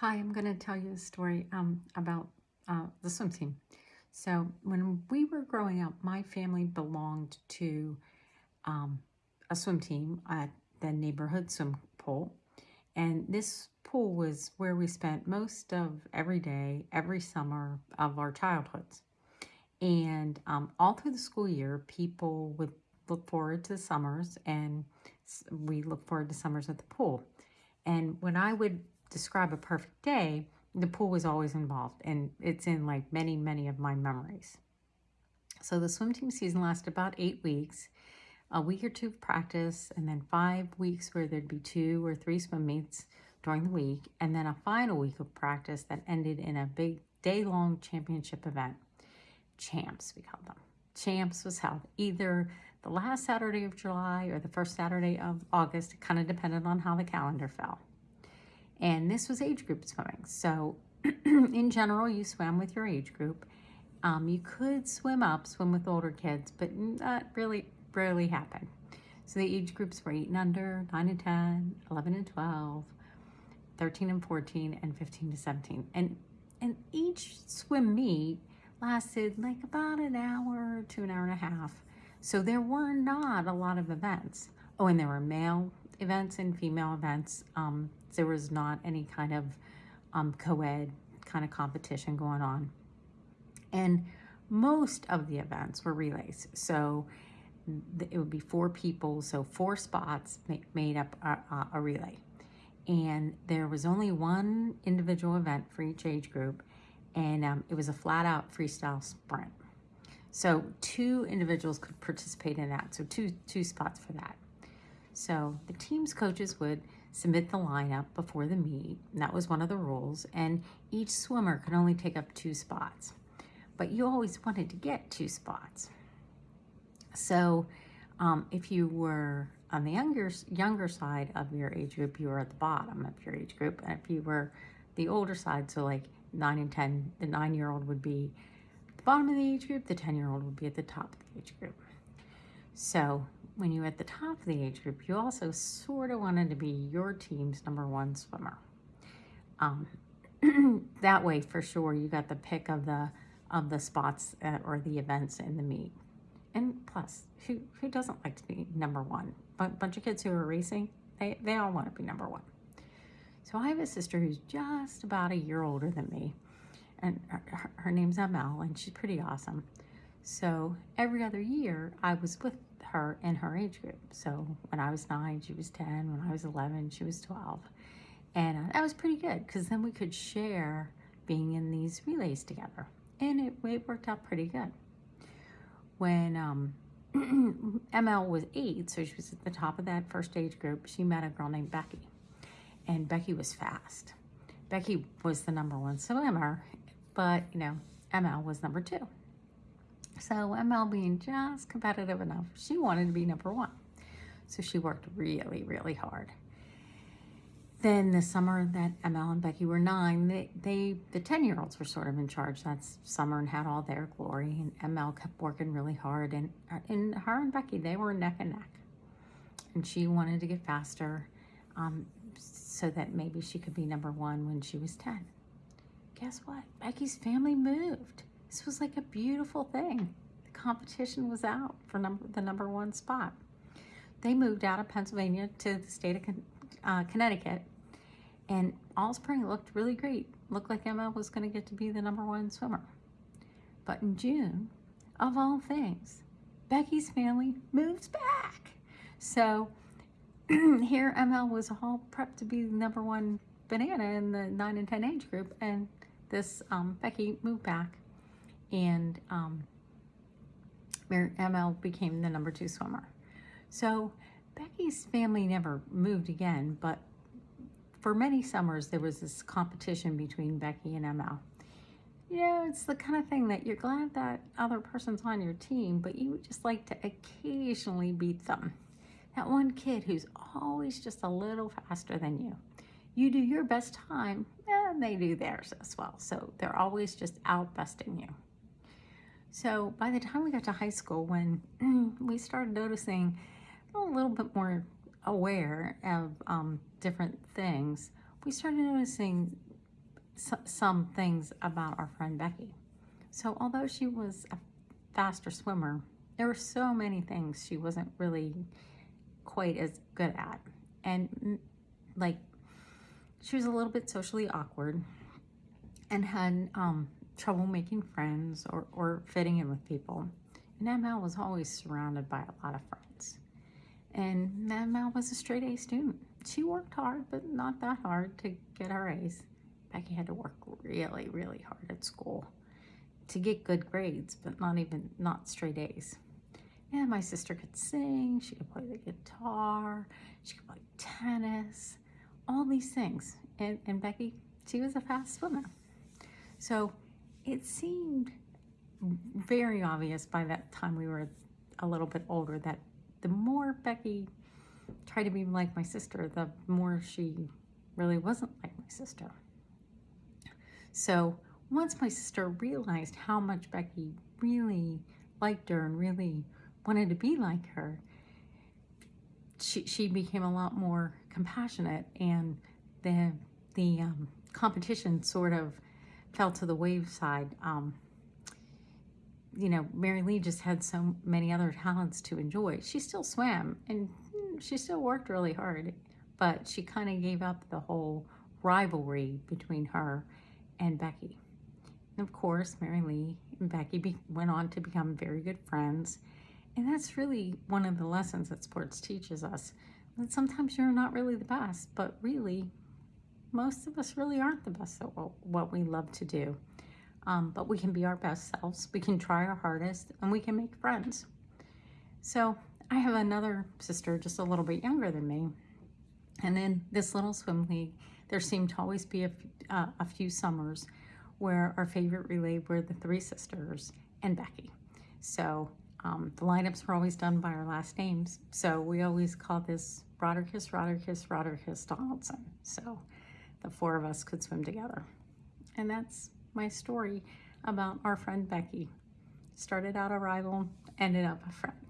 Hi, I'm going to tell you a story um, about uh, the swim team. So when we were growing up, my family belonged to um, a swim team at the neighborhood swim pool. And this pool was where we spent most of every day, every summer of our childhoods. And um, all through the school year, people would look forward to summers and we look forward to summers at the pool. And when I would describe a perfect day, the pool was always involved and it's in like many, many of my memories. So the swim team season lasted about eight weeks, a week or two of practice, and then five weeks where there'd be two or three swim meets during the week, and then a final week of practice that ended in a big day-long championship event. Champs, we called them. Champs was held either the last Saturday of July or the first Saturday of August. It kind of depended on how the calendar fell. And this was age group swimming. So in general, you swam with your age group. Um, you could swim up, swim with older kids, but that really rarely happened. So the age groups were 8 and under, 9 and 10, 11 and 12, 13 and 14, and 15 to 17. And, and each swim meet lasted like about an hour to an hour and a half. So there were not a lot of events. Oh, and there were male events and female events. Um, there was not any kind of um, co-ed kind of competition going on. And most of the events were relays. So it would be four people, so four spots made up a, a relay. And there was only one individual event for each age group, and um, it was a flat out freestyle sprint. So two individuals could participate in that, so two, two spots for that. So the team's coaches would submit the lineup before the meet. that was one of the rules. And each swimmer could only take up two spots. But you always wanted to get two spots. So um, if you were on the younger, younger side of your age group, you were at the bottom of your age group. And if you were the older side, so like 9 and 10, the 9-year-old would be the bottom of the age group, the 10-year-old would be at the top of the age group. So when you were at the top of the age group, you also sort of wanted to be your team's number one swimmer. Um, that way, for sure, you got the pick of the of the spots at, or the events in the meet. And plus, who who doesn't like to be number one? A bunch of kids who are racing, they, they all want to be number one. So I have a sister who's just about a year older than me, and her, her name's Amel, and she's pretty awesome. So every other year, I was with her in her age group. So when I was nine, she was 10. When I was 11, she was 12. And uh, that was pretty good because then we could share being in these relays together. And it, it worked out pretty good. When um, ML was eight, so she was at the top of that first age group, she met a girl named Becky. And Becky was fast. Becky was the number one swimmer, but, you know, ML was number two. So ML being just competitive enough, she wanted to be number one. So she worked really, really hard. Then the summer that ML and Becky were nine, they, they the 10-year-olds were sort of in charge. that summer and had all their glory. And ML kept working really hard. And, and her and Becky, they were neck and neck. And she wanted to get faster um, so that maybe she could be number one when she was 10. Guess what? Becky's family moved. This was like a beautiful thing. The competition was out for number, the number one spot. They moved out of Pennsylvania to the state of uh, Connecticut and all spring looked really great. Looked like Emma was going to get to be the number one swimmer. But in June, of all things, Becky's family moves back. So here ML was all prepped to be the number one banana in the 9 and 10 age group and this um, Becky moved back and um, ML became the number two swimmer. So Becky's family never moved again, but for many summers there was this competition between Becky and ML. You know, it's the kind of thing that you're glad that other person's on your team, but you would just like to occasionally beat them. That one kid who's always just a little faster than you. You do your best time, and they do theirs as well. So they're always just outbesting you. So by the time we got to high school, when we started noticing a little bit more aware of um, different things, we started noticing some things about our friend Becky. So, although she was a faster swimmer, there were so many things she wasn't really quite as good at. And, mm, like, she was a little bit socially awkward and had um, trouble making friends or, or fitting in with people. And ML was always surrounded by a lot of friends. And ML was a straight A student. She worked hard, but not that hard to get her A's. Becky had to work really, really hard at school to get good grades, but not even, not straight A's. And my sister could sing, she could play the guitar, she could play tennis, all these things. And, and Becky, she was a fast swimmer. So it seemed very obvious by that time we were a little bit older that the more Becky tried to be like my sister, the more she really wasn't like my sister. So once my sister realized how much Becky really liked her and really wanted to be like her, she, she became a lot more compassionate and the, the um, competition sort of fell to the wayside. Um, you know, Mary Lee just had so many other talents to enjoy. She still swam and she still worked really hard, but she kind of gave up the whole rivalry between her and Becky. And of course, Mary Lee and Becky be- went on to become very good friends. And that's really one of the lessons that sports teaches us that sometimes you're not really the best, but really, most of us really aren't the best at what we love to do. Um, but we can be our best selves, we can try our hardest, and we can make friends. So, I have another sister just a little bit younger than me. And in this little swim league, there seemed to always be a, uh, a few summers where our favorite relay were the three sisters and Becky. So um, the lineups were always done by our last names. So we always call this Roderkiss, Roderkiss, Roderkiss Donaldson. So the four of us could swim together. And that's my story about our friend Becky. Started out a rival, ended up a friend.